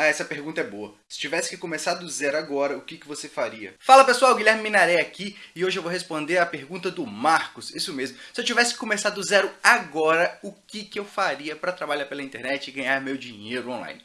Ah, essa pergunta é boa. Se tivesse que começar do zero agora, o que, que você faria? Fala pessoal, Guilherme Minaré aqui e hoje eu vou responder a pergunta do Marcos. Isso mesmo. Se eu tivesse que começar do zero agora, o que, que eu faria para trabalhar pela internet e ganhar meu dinheiro online?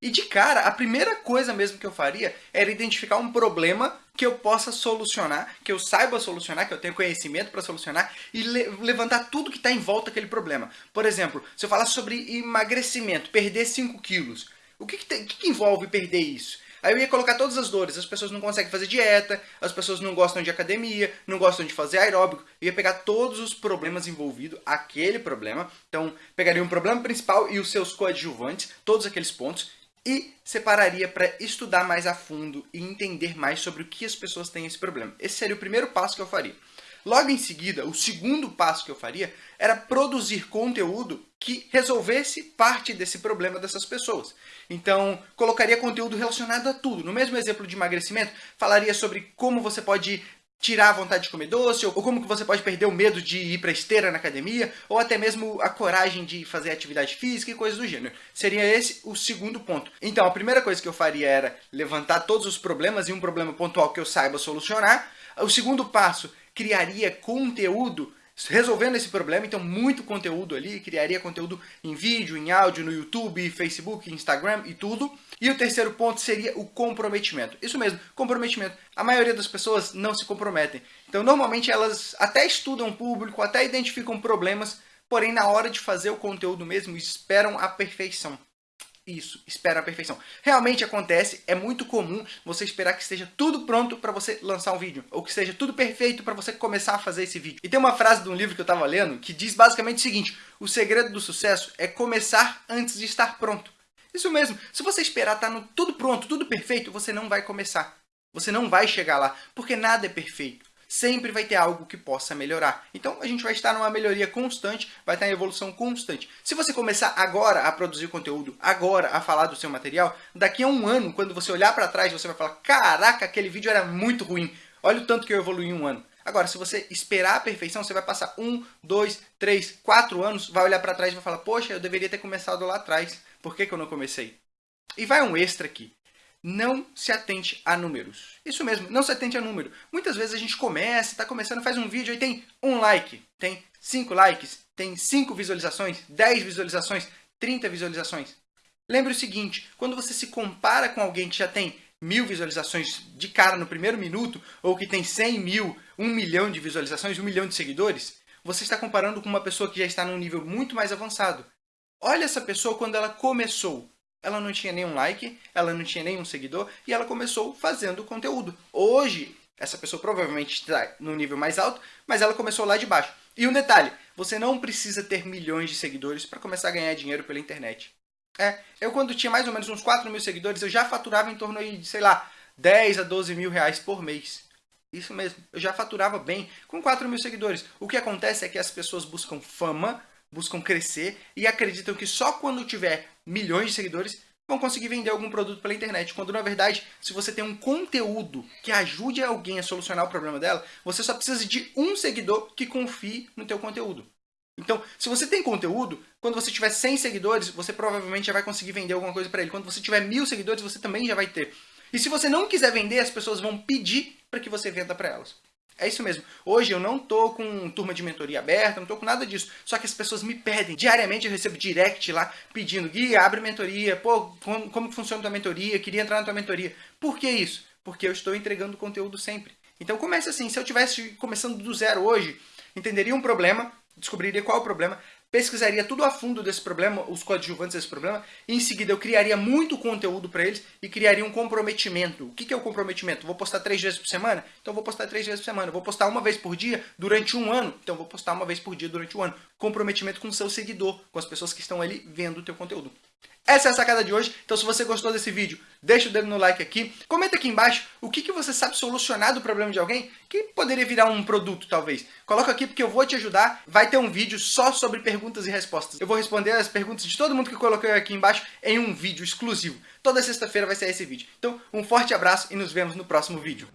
E de cara, a primeira coisa mesmo que eu faria era identificar um problema que eu possa solucionar, que eu saiba solucionar, que eu tenha conhecimento para solucionar e le levantar tudo que está em volta daquele problema. Por exemplo, se eu falar sobre emagrecimento, perder 5 quilos, o que, que, tem, que, que envolve perder isso? Aí eu ia colocar todas as dores, as pessoas não conseguem fazer dieta, as pessoas não gostam de academia, não gostam de fazer aeróbico. Eu ia pegar todos os problemas envolvidos, aquele problema. Então, pegaria um problema principal e os seus coadjuvantes, todos aqueles pontos, e separaria para estudar mais a fundo e entender mais sobre o que as pessoas têm esse problema. Esse seria o primeiro passo que eu faria. Logo em seguida, o segundo passo que eu faria era produzir conteúdo que resolvesse parte desse problema dessas pessoas. Então, colocaria conteúdo relacionado a tudo. No mesmo exemplo de emagrecimento, falaria sobre como você pode tirar a vontade de comer doce, ou como que você pode perder o medo de ir para esteira na academia, ou até mesmo a coragem de fazer atividade física e coisas do gênero. Seria esse o segundo ponto. Então, a primeira coisa que eu faria era levantar todos os problemas e um problema pontual que eu saiba solucionar. O segundo passo, criaria conteúdo resolvendo esse problema, então muito conteúdo ali, criaria conteúdo em vídeo, em áudio, no YouTube, Facebook, Instagram e tudo. E o terceiro ponto seria o comprometimento. Isso mesmo, comprometimento. A maioria das pessoas não se comprometem. Então normalmente elas até estudam o público, até identificam problemas, porém na hora de fazer o conteúdo mesmo esperam a perfeição. Isso, espera a perfeição. Realmente acontece, é muito comum você esperar que esteja tudo pronto para você lançar um vídeo, ou que esteja tudo perfeito para você começar a fazer esse vídeo. E tem uma frase de um livro que eu estava lendo que diz basicamente o seguinte, o segredo do sucesso é começar antes de estar pronto. Isso mesmo, se você esperar estar tá tudo pronto, tudo perfeito, você não vai começar. Você não vai chegar lá, porque nada é perfeito sempre vai ter algo que possa melhorar. Então a gente vai estar numa melhoria constante, vai estar em evolução constante. Se você começar agora a produzir conteúdo, agora a falar do seu material, daqui a um ano, quando você olhar para trás, você vai falar, caraca, aquele vídeo era muito ruim, olha o tanto que eu evolui em um ano. Agora, se você esperar a perfeição, você vai passar um, dois, três, quatro anos, vai olhar para trás e vai falar, poxa, eu deveria ter começado lá atrás, por que, que eu não comecei? E vai um extra aqui não se atente a números. Isso mesmo, não se atente a número. Muitas vezes a gente começa, está começando, faz um vídeo e tem um like, tem cinco likes, tem cinco visualizações, dez visualizações, trinta visualizações. Lembre o seguinte, quando você se compara com alguém que já tem mil visualizações de cara no primeiro minuto, ou que tem cem mil, um milhão de visualizações, um milhão de seguidores, você está comparando com uma pessoa que já está num nível muito mais avançado. Olha essa pessoa quando ela começou. Ela não tinha nenhum like, ela não tinha nenhum seguidor e ela começou fazendo conteúdo. Hoje, essa pessoa provavelmente está no nível mais alto, mas ela começou lá de baixo. E um detalhe, você não precisa ter milhões de seguidores para começar a ganhar dinheiro pela internet. É, eu quando tinha mais ou menos uns 4 mil seguidores, eu já faturava em torno de, sei lá, 10 a 12 mil reais por mês. Isso mesmo, eu já faturava bem com 4 mil seguidores. O que acontece é que as pessoas buscam fama buscam crescer e acreditam que só quando tiver milhões de seguidores vão conseguir vender algum produto pela internet. Quando na verdade, se você tem um conteúdo que ajude alguém a solucionar o problema dela, você só precisa de um seguidor que confie no teu conteúdo. Então, se você tem conteúdo, quando você tiver 100 seguidores, você provavelmente já vai conseguir vender alguma coisa para ele. Quando você tiver mil seguidores, você também já vai ter. E se você não quiser vender, as pessoas vão pedir para que você venda para elas. É isso mesmo. Hoje eu não tô com turma de mentoria aberta, não tô com nada disso. Só que as pessoas me pedem. Diariamente eu recebo direct lá pedindo, Gui, abre mentoria. Pô, como, funciona a tua mentoria? Queria entrar na tua mentoria. Por que isso? Porque eu estou entregando conteúdo sempre. Então comece assim. Se eu tivesse começando do zero hoje, entenderia um problema, descobriria qual é o problema, pesquisaria tudo a fundo desse problema, os coadjuvantes desse problema, e em seguida eu criaria muito conteúdo para eles e criaria um comprometimento. O que é o comprometimento? Vou postar três vezes por semana? Então vou postar três vezes por semana. Vou postar uma vez por dia durante um ano? Então vou postar uma vez por dia durante um ano. Comprometimento com o seu seguidor, com as pessoas que estão ali vendo o teu conteúdo. Essa é a sacada de hoje, então se você gostou desse vídeo, deixa o dedo no like aqui, comenta aqui embaixo o que, que você sabe solucionar do problema de alguém que poderia virar um produto, talvez. Coloca aqui porque eu vou te ajudar, vai ter um vídeo só sobre perguntas e respostas. Eu vou responder as perguntas de todo mundo que coloquei aqui embaixo em um vídeo exclusivo. Toda sexta-feira vai ser esse vídeo. Então, um forte abraço e nos vemos no próximo vídeo.